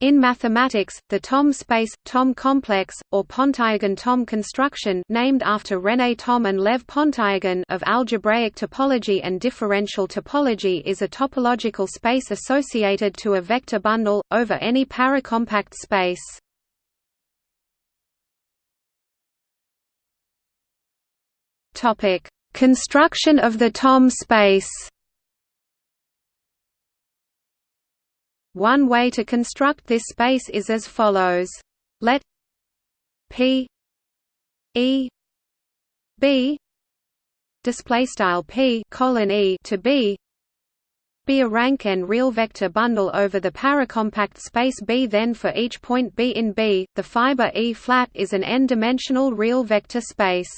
In mathematics, the Thom space, Thom complex, or Pontryagin-Thom construction named after René Thom and Lev Pontryagin of algebraic topology and differential topology is a topological space associated to a vector bundle, over any paracompact space. Construction of the Thom space One way to construct this space is as follows. Let P E B display style P colon E to B be a rank n real vector bundle over the paracompact space B. Then for each point B in B, the fiber E flat is an n-dimensional real vector space.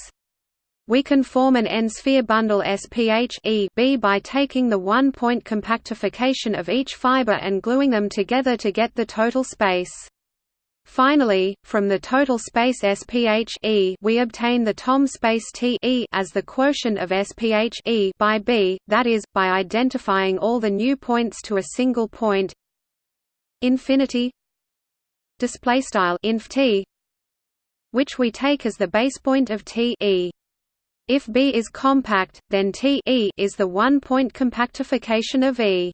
We can form an n-sphere bundle SPH e B by taking the one-point compactification of each fiber and gluing them together to get the total space. Finally, from the total space SPH e we obtain the Thom space T e as the quotient of SPH e by B, that is, by identifying all the new points to a single point infinity display style inf t which we take as the base point of T e. If B is compact, then T e is the one-point compactification of E.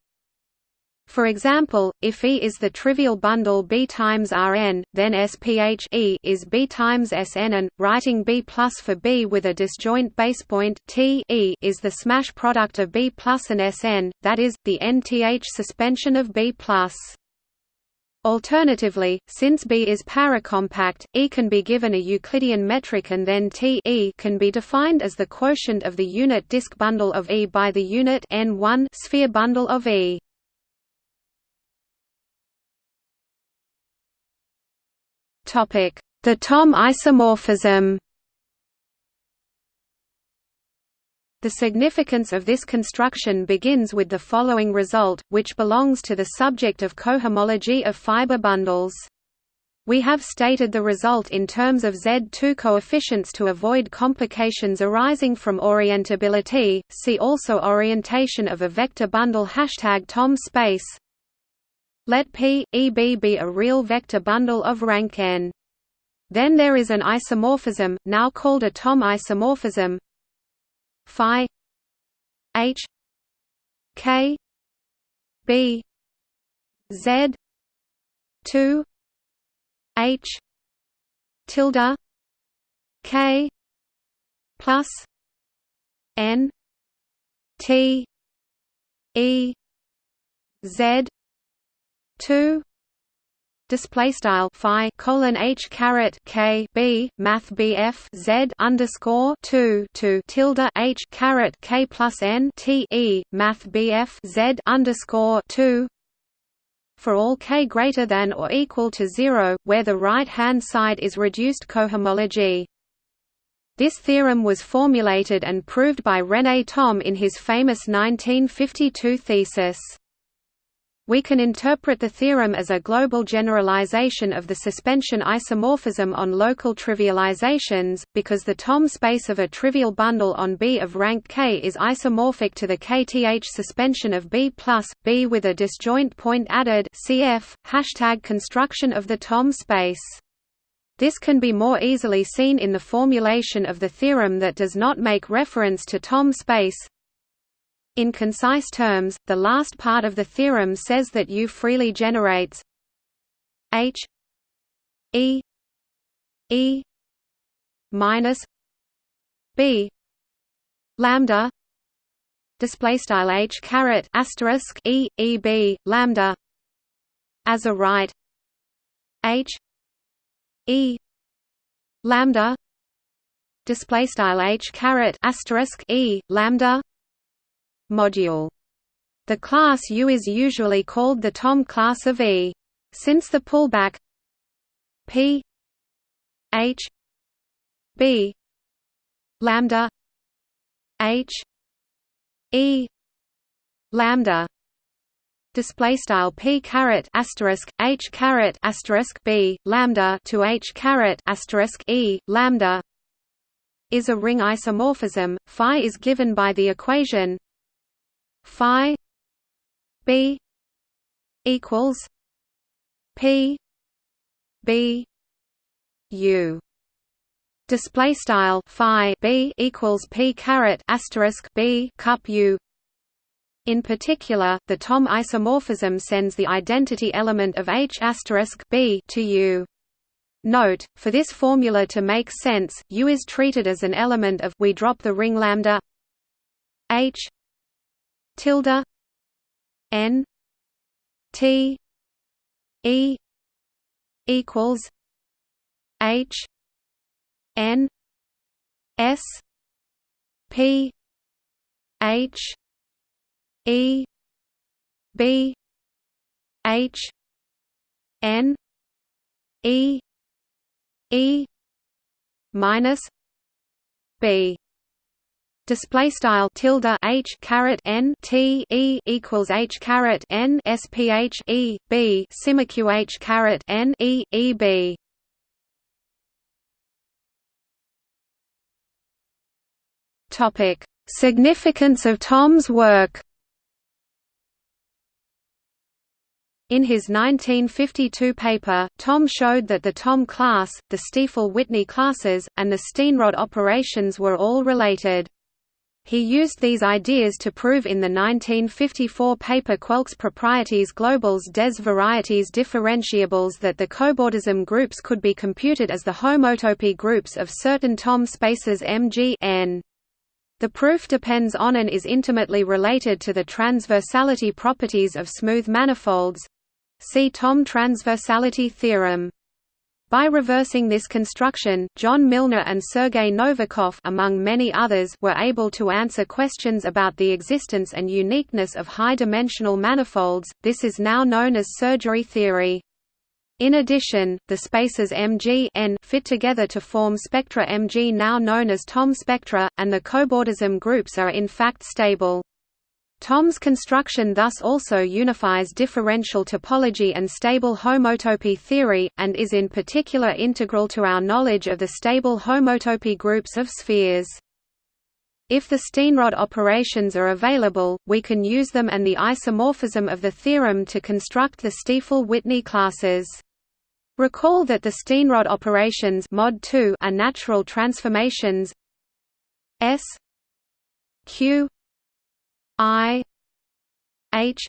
For example, if E is the trivial bundle B times Rn, then SPH E is B times Sn and, writing B plus for B with a disjoint basepoint T e is the smash product of B plus and Sn, that is, the nth suspension of B plus. Alternatively, since B is paracompact, E can be given a Euclidean metric and then T e can be defined as the quotient of the unit disk bundle of E by the unit n1 sphere bundle of E. The Thom isomorphism The significance of this construction begins with the following result, which belongs to the subject of cohomology of fiber bundles. We have stated the result in terms of Z2 coefficients to avoid complications arising from orientability. See also orientation of a vector bundle hashtag Thom space. Let P, EB be a real vector bundle of rank n. Then there is an isomorphism, now called a Thom isomorphism, phi h k b z 2 h tilde k plus n t e z 2 display style phi colon h caret k b math bf z underscore two two tilde h caret k plus n t e math bf z underscore two for all k greater than or equal to zero, where the right-hand side is reduced cohomology. This theorem was formulated and proved by René Thom in his famous 1952 thesis. We can interpret the theorem as a global generalization of the suspension isomorphism on local trivializations, because the Thom space of a trivial bundle on B of rank K is isomorphic to the kth suspension of B plus, B with a disjoint point added cf, hashtag construction of the Thom space. This can be more easily seen in the formulation of the theorem that does not make reference to Thom space, in concise terms, the last part of the theorem says that U freely generates H E E minus B lambda display style H caret asterisk E E B lambda as a right H E lambda display style H caret asterisk E lambda module. The class U is usually called the Thom class of E. Since the pullback P H B lambda H E lambda display style p caret asterisk h caret asterisk b lambda to h caret asterisk e lambda is a ring isomorphism. Phi is given by the equation phi b equals P B U display style phi b equals p caret asterisk b cup u in particular, the Thom isomorphism sends the identity element of H b to U. Note, for this formula to make sense, U is treated as an element of we drop the ring lambda H tilde N T E equals H N S P H E B H N E E minus B display style tilde h caret n t e equals h caret n e h caret n e e b. Topic: Significance of Thom's work. In his 1952 paper, Thom showed that the Thom class, the Stiefel-Whitney classes, and the Steenrod operations were all related. He used these ideas to prove in the 1954 paper Quelques propriétés globales des varietés differentiables that the cobordism groups could be computed as the homotopy groups of certain Thom spaces MG n. The proof depends on and is intimately related to the transversality properties of smooth manifolds. See Thom transversality theorem. By reversing this construction, John Milnor and Sergei Novikov among many others were able to answer questions about the existence and uniqueness of high-dimensional manifolds. This is now known as surgery theory. In addition, the spaces Mg n fit together to form spectra Mg now known as Thom spectra, and the cobordism groups are in fact stable. Thom's construction thus also unifies differential topology and stable homotopy theory, and is in particular integral to our knowledge of the stable homotopy groups of spheres. If the Steenrod operations are available, we can use them and the isomorphism of the theorem to construct the Stiefel-Whitney classes. Recall that the Steenrod operations mod 2 are natural transformations S Q I H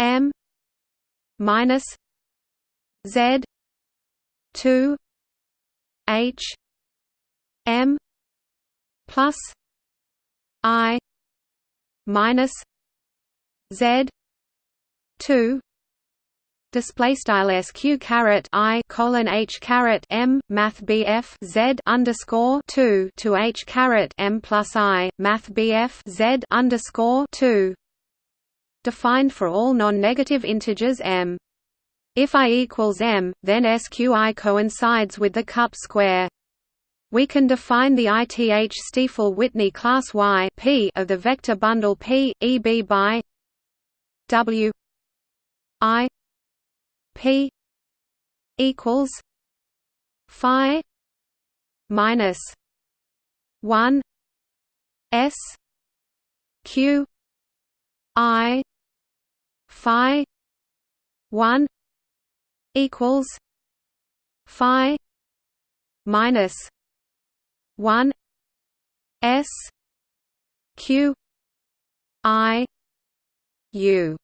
M minus Z two H M plus I minus Z two display style sq caret i colon h caret m math bf z underscore two to h caret m plus i math bf z underscore two defined for all non-negative integers m. If i equals m, then sqi coincides with the cup square. We can define the ith Stiefel-Whitney class Y P of the vector bundle P, EB by W I P equals Phi minus one S Q I Phi one equals Phi minus one S Q I U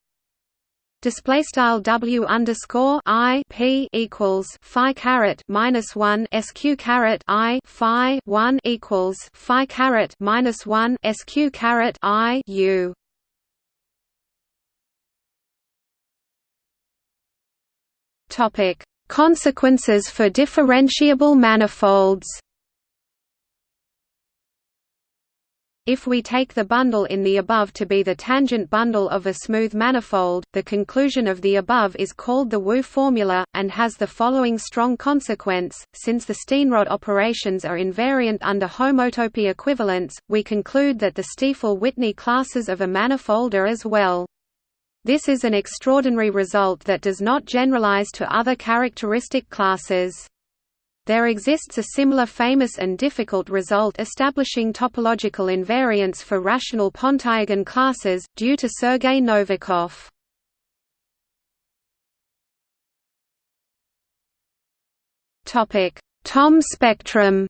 display style w underscore i p equals phi caret minus one sq caret i phi one equals phi caret minus one sq caret i u. Topic: Consequences for differentiable manifolds. If we take the bundle in the above to be the tangent bundle of a smooth manifold, the conclusion of the above is called the Wu formula, and has the following strong consequence, since the Steenrod operations are invariant under homotopy equivalence, we conclude that the Stiefel-Whitney classes of a manifold are as well. This is an extraordinary result that does not generalize to other characteristic classes. There exists a similar famous and difficult result establishing topological invariance for rational Pontryagin classes, due to Sergei Novikov. Thom spectrum.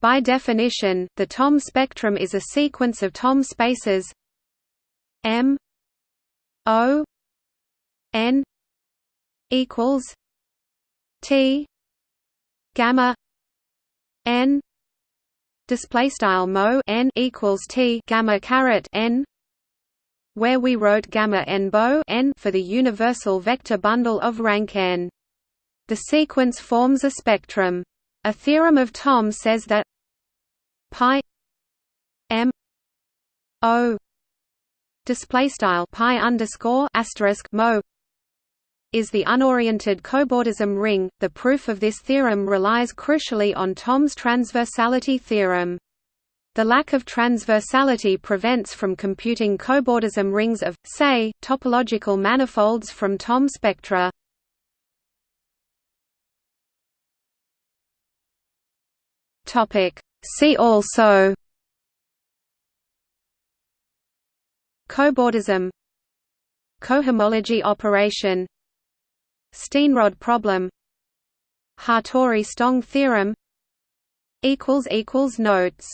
By definition, the Thom spectrum is a sequence of Thom spaces M O N equals T gamma N display style mo n equals t gamma caret n where we wrote gamma n bo n for the universal vector bundle of rank n. The sequence forms a spectrum. A theorem of Thom says that pi m o display style pi underscore asterisk mo is the unoriented cobordism ring. The proof of this theorem relies crucially on Thom's transversality theorem. The lack of transversality prevents from computing cobordism rings of, say, topological manifolds from Thom spectra. See also Cobordism Cohomology operation Steenrod problem. Hattori–Stong theorem. Notes